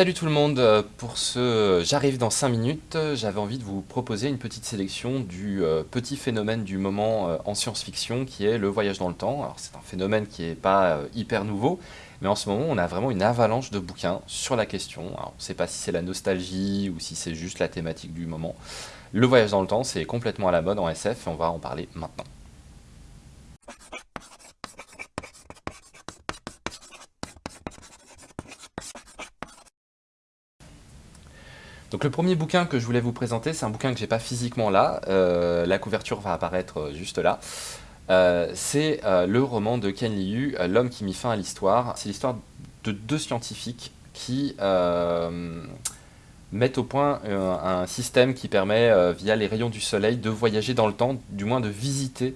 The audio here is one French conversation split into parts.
Salut tout le monde, euh, pour ce J'arrive dans 5 minutes, j'avais envie de vous proposer une petite sélection du euh, petit phénomène du moment euh, en science-fiction qui est le voyage dans le temps. Alors c'est un phénomène qui n'est pas hyper nouveau, mais en ce moment on a vraiment une avalanche de bouquins sur la question. Alors, on ne sait pas si c'est la nostalgie ou si c'est juste la thématique du moment. Le voyage dans le temps c'est complètement à la mode en SF et on va en parler maintenant. Donc le premier bouquin que je voulais vous présenter, c'est un bouquin que j'ai pas physiquement là, euh, la couverture va apparaître euh, juste là. Euh, c'est le roman de Ken Liu, L'homme qui mit fin à l'histoire. C'est l'histoire de deux scientifiques qui mettent au point un système qui permet, via les rayons du soleil, de voyager dans le temps, du moins de visiter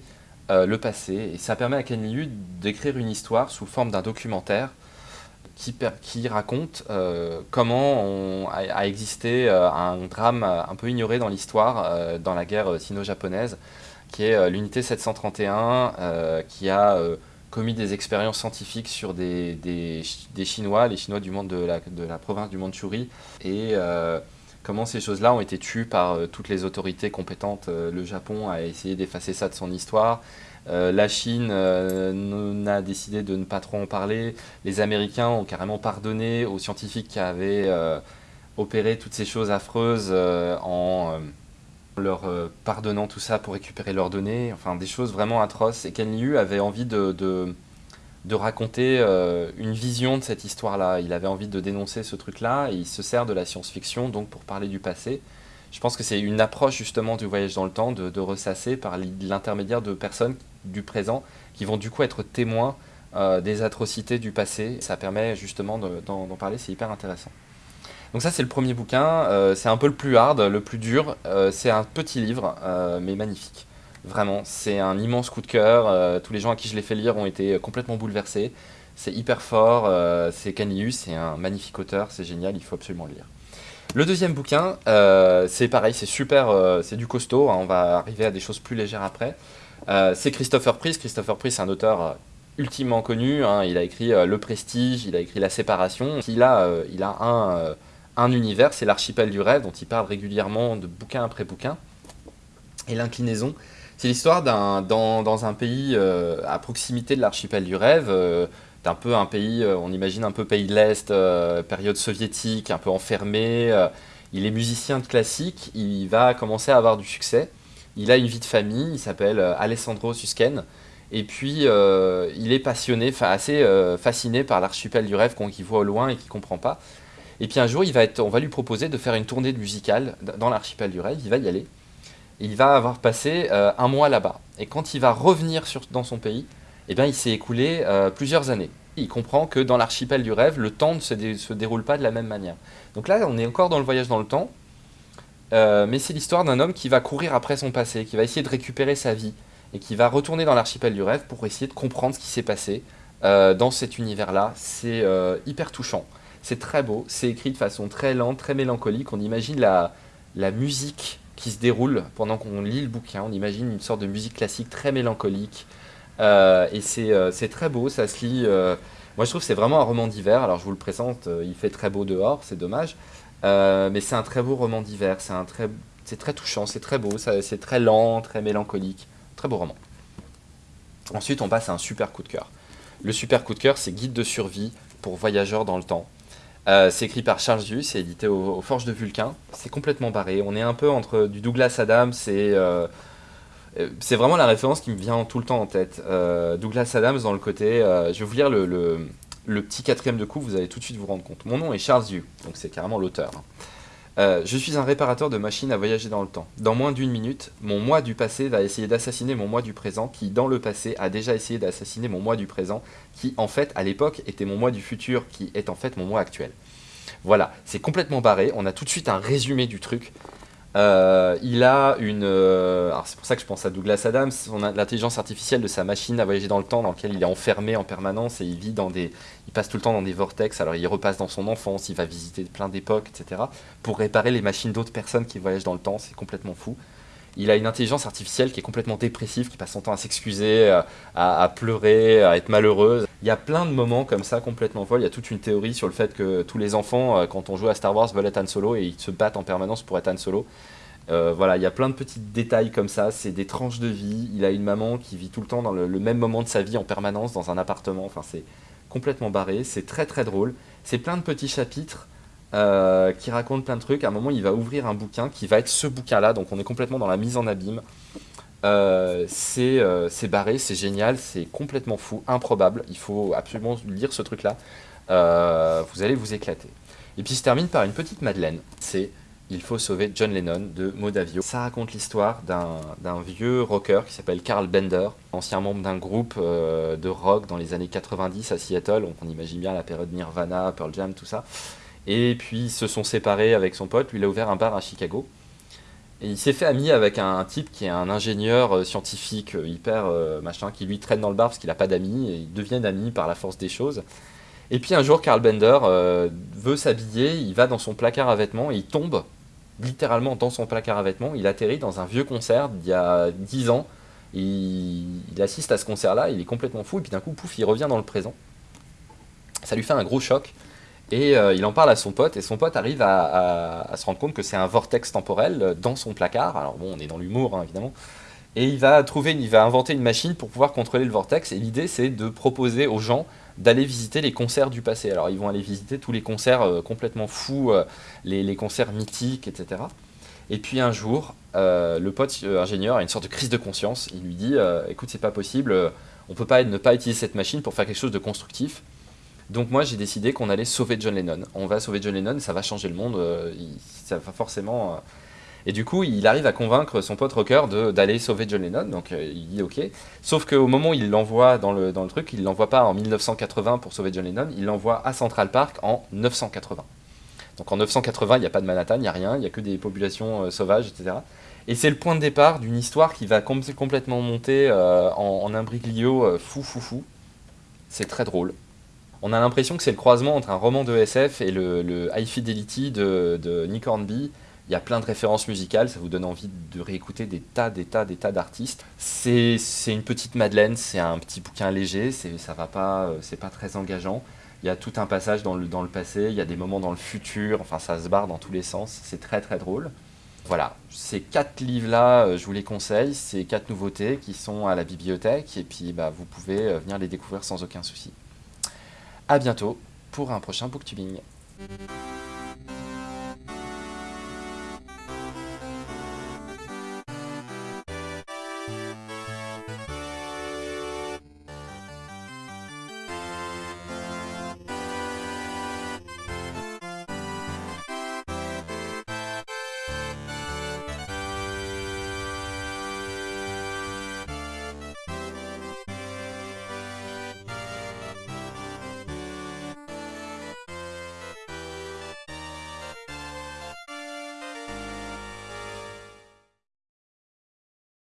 le passé. Et ça permet à Ken Liu d'écrire une histoire sous forme d'un documentaire qui, raconte euh, comment a, existé euh, un drame un peu ignoré dans l'histoire, euh, dans la guerre sino-japonaise, qui est l'unité 731, qui a commis des expériences scientifiques sur des, Chinois, les Chinois du monde de la, de la province du Mandchourie, et comment ces choses-là ont été tues par toutes les autorités compétentes. le Japon a essayé d'effacer ça de son histoire, euh, la Chine euh, a décidé de ne pas trop en parler. Les Américains ont carrément pardonné aux scientifiques qui avaient euh, opéré toutes ces choses affreuses en leur pardonnant tout ça pour récupérer leurs données. Enfin, des choses vraiment atroces. Et Ken Liu avait envie de, raconter une vision de cette histoire-là. Il avait envie de dénoncer ce truc-là il se sert de la science-fiction donc pour parler du passé. Je pense que c'est une approche justement du voyage dans le temps, de, de ressasser par l'intermédiaire de personnes du présent qui vont du coup être témoins euh, des atrocités du passé. Ça permet justement d'en parler, c'est hyper intéressant. Donc ça c'est le premier bouquin, euh, c'est un peu le plus hard, le plus dur, euh, c'est un petit livre mais magnifique. Vraiment, c'est un immense coup de cœur, tous les gens à qui je l'ai fait lire ont été complètement bouleversés. C'est hyper fort, c'est Canilius, c'est un magnifique auteur, c'est génial, il faut absolument le lire. Le deuxième bouquin, c'est pareil, c'est super, c'est du costaud, hein, on va arriver à des choses plus légères après. Euh, c'est Christopher Priest. Christopher Priest, c'est un auteur euh, ultimement connu. Hein. Il a écrit euh, Le Prestige, il a écrit La Séparation. Il a, il a un, un univers, c'est l'archipel du rêve, dont il parle régulièrement de bouquin après bouquin. Et l'inclinaison, c'est l'histoire d'un dans, dans, un pays à proximité de l'archipel du rêve. un peu un pays, on imagine un peu pays de l'Est, période soviétique, un peu enfermé. il est musicien de classique, il va commencer à avoir du succès. Il a une vie de famille, il s'appelle euh, Alessandro Susken. Et puis, euh, il est passionné, assez euh, fasciné par l'archipel du rêve qu'il voit au loin et qu'il ne comprend pas. Et puis un jour, il va être, on va lui proposer de faire une tournée musicale dans l'archipel du rêve. Il va y aller. Il va avoir passé un mois là-bas. Et quand il va revenir dans son pays, eh bien, il s'est écoulé plusieurs années. Il comprend que dans l'archipel du rêve, le temps ne se déroule pas de la même manière. Donc là, on est encore dans le voyage dans le temps. Euh, mais c'est l'histoire d'un homme qui va courir après son passé, qui va essayer de récupérer sa vie, et qui va retourner dans l'archipel du rêve pour essayer de comprendre ce qui s'est passé euh, dans cet univers-là. C'est euh, hyper touchant, c'est très beau, c'est écrit de façon très lente, très mélancolique, on imagine la, la musique qui se déroule pendant qu'on lit le bouquin, on imagine une sorte de musique classique très mélancolique, et c'est très beau, ça se lit... moi je trouve que c'est vraiment un roman d'hiver, alors je vous le présente, il fait très beau dehors, c'est dommage, euh, mais c'est un très beau roman d'hiver, c'est très, très touchant, c'est très beau, c'est très lent, très mélancolique. Très beau roman. Ensuite, on passe à un super coup de cœur. Le super coup de cœur, c'est Guide de survie pour voyageurs dans le temps. Euh, c'est écrit par Charles Yu, c'est édité aux, Forges de Vulcain. C'est complètement barré. On est un peu entre du Douglas Adams et... Euh, c'est vraiment la référence qui me vient tout le temps en tête. Douglas Adams dans le côté... je vais vous lire le petit quatrième de coup, vous allez tout de suite vous rendre compte. Mon nom est Charles Yu, donc c'est carrément l'auteur. Hein. Euh, je suis un réparateur de machines à voyager dans le temps. Dans moins d'une minute, mon moi du passé va essayer d'assassiner mon moi du présent, qui dans le passé a déjà essayé d'assassiner mon moi du présent, qui en fait à l'époque était mon moi du futur, qui est en fait mon moi actuel. Voilà, c'est complètement barré, on a tout de suite un résumé du truc. Euh, il a une... Euh, alors c'est pour ça que je pense à Douglas Adams, l'intelligence artificielle de sa machine à voyager dans le temps, dans lequel il est enfermé en permanence et il vit dans des... Il passe tout le temps dans des vortex, alors il repasse dans son enfance, il va visiter plein d'époques, etc. pour réparer les machines d'autres personnes qui voyagent dans le temps, c'est complètement fou. Il a une intelligence artificielle qui est complètement dépressive, qui passe son temps à s'excuser, euh, à, pleurer, à être malheureuse. Il y a plein de moments comme ça complètement folles. Il y a toute une théorie sur le fait que tous les enfants, euh, quand on joue à Star Wars, veulent être Han Solo et ils se battent en permanence pour être Han Solo. Euh, voilà, il y a plein de petits détails comme ça, c'est des tranches de vie. Il a une maman qui vit tout le temps dans le, même moment de sa vie en permanence dans un appartement. Enfin, c'est complètement barré, c'est très très drôle. C'est plein de petits chapitres euh, qui racontent plein de trucs. À un moment, il va ouvrir un bouquin qui va être ce bouquin-là, donc on est complètement dans la mise en abîme. Euh, c'est barré, c'est génial, c'est complètement fou, improbable. Il faut absolument lire ce truc-là. vous allez vous éclater. Et puis il termine par une petite Madeleine. C'est il faut sauver John Lennon de Modavio. Ça raconte l'histoire d'un vieux rocker qui s'appelle Carl Bender, ancien membre d'un groupe euh, de rock dans les années 90 à Seattle. Donc on imagine bien la période Nirvana, Pearl Jam, tout ça. Et puis ils se sont séparés avec son pote. Lui, il a ouvert un bar à Chicago. Et il s'est fait ami avec un, type qui est un ingénieur euh, scientifique euh, hyper machin, qui lui traîne dans le bar parce qu'il n'a pas d'amis. Et ils deviennent amis par la force des choses. Et puis un jour, Carl Bender veut s'habiller, il va dans son placard à vêtements et il tombe littéralement dans son placard à vêtements. Il atterrit dans un vieux concert d'il y a 10 ans. Il, assiste à ce concert-là, il est complètement fou, et puis d'un coup, pouf, il revient dans le présent. Ça lui fait un gros choc. Et euh, il en parle à son pote, et son pote arrive à, se rendre compte que c'est un vortex temporel dans son placard. Alors bon, on est dans l'humour, hein, évidemment. Et il va trouver, il va inventer une machine pour pouvoir contrôler le vortex. Et l'idée, c'est de proposer aux gens d'aller visiter les concerts du passé. Alors ils vont aller visiter tous les concerts euh, complètement fous, euh, les, concerts mythiques, etc. Et puis un jour, euh, le pote ingénieur a une sorte de crise de conscience. Il lui dit Écoute, c'est pas possible, on peut pas ne pas utiliser cette machine pour faire quelque chose de constructif. Donc moi j'ai décidé qu'on allait sauver John Lennon. On va sauver John Lennon, ça va changer le monde. ça va forcément et du coup, il arrive à convaincre son pote rocker d'aller sauver John Lennon, donc euh, il dit ok. Sauf qu'au moment où il l'envoie dans le, dans le truc, il l'envoie pas en 1980 pour sauver John Lennon, il l'envoie à Central Park en 980. Donc en 980, il n'y a pas de Manhattan, il n'y a rien, il n'y a que des populations euh, sauvages, etc. Et c'est le point de départ d'une histoire qui va complètement monter euh, en, en, imbriglio fou fou fou. C'est très drôle. On a l'impression que c'est le croisement entre un roman de SF et le, High Fidelity de, Nick Hornby, il y a plein de références musicales, ça vous donne envie de réécouter des tas, des tas, des tas d'artistes. C'est une petite Madeleine, c'est un petit bouquin léger, ça va pas, euh, c'est pas très engageant. Il y a tout un passage dans le, dans le passé, il y a des moments dans le futur, enfin ça se barre dans tous les sens, c'est très très drôle. Voilà, ces quatre livres-là, euh, je vous les conseille, ces quatre nouveautés qui sont à la bibliothèque, et puis bah, vous pouvez euh, venir les découvrir sans aucun souci. A bientôt pour un prochain booktubing.